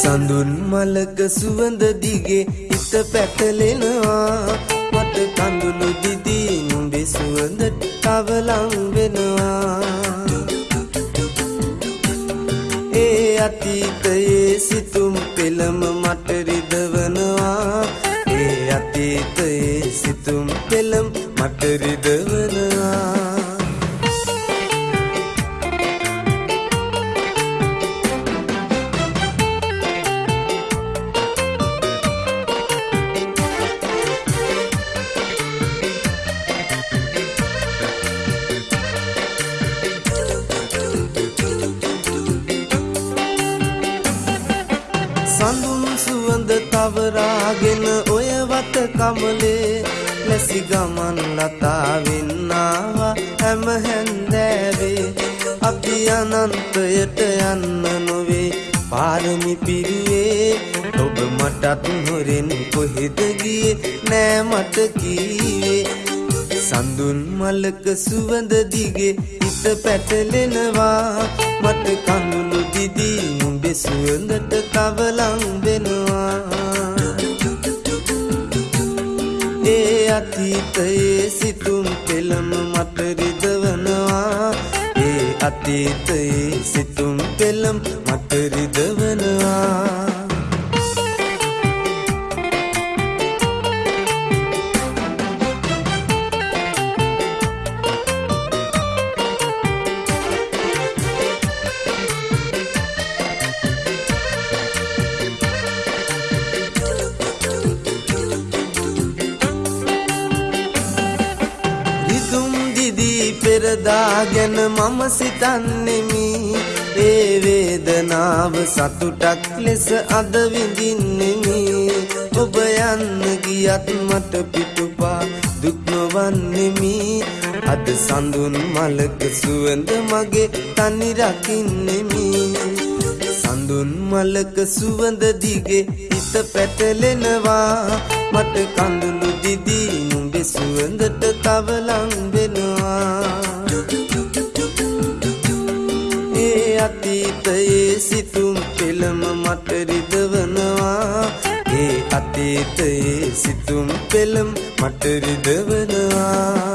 සඳුන් මලක සුවඳ දිගේ හිත පැටලෙනවා. මට කඳුළු දිදී නුඹේ සුවඳට තවලං වෙනවා. ඒ අතීතයේ සිතුම් පෙළම මට රිදවනවා. ඒ අතීතයේ සිතුම් පෙළම් මට රිදවනවා. තවරාගෙන ඔය වත කමලේ ලැසි ගමන් ලතාවෙන්නාවා. හැම හැන්දෑවේ අපි අනන්තයට යන්න නොවේ. පාරමි පිරුවේ ඔබ මටත් හොරෙන් කොහෙද ගියේ? නෑ මට කීවේ. සඳුන් මලක සුවඳ දිගේ හිත පැටලෙනවා. මට අතීතයේ සිතුම් පෙළම මට රිදවනවා. ඒ අතීතයේ සිතුම් පෙළම් මට රිදවනවා. රිදුම් දිදී පෙරදාගෙන මම සිතන්නෙමි. ඒ වේදනාව සතුටක් ලෙස අද විඳින්නෙමි. ඔබ යන්න ගියත් මට පිටුපා දුක් නොවන්නෙමි. අද සඳුන් මලක සුවඳ මගේ තනි රකින්නෙමි. සඳුන් මලක සුවඳ දිගේ හිත පැටලෙනවා. මට කඳුළු දිදී නුඹේ සුවඳට තවලං වෙනවා. ඒ අතීතයේ සිතුම් පෙළම මට රිදවනවා. ඒ අතීතයේ සිතුම් පෙළම් මට රිදවනවා.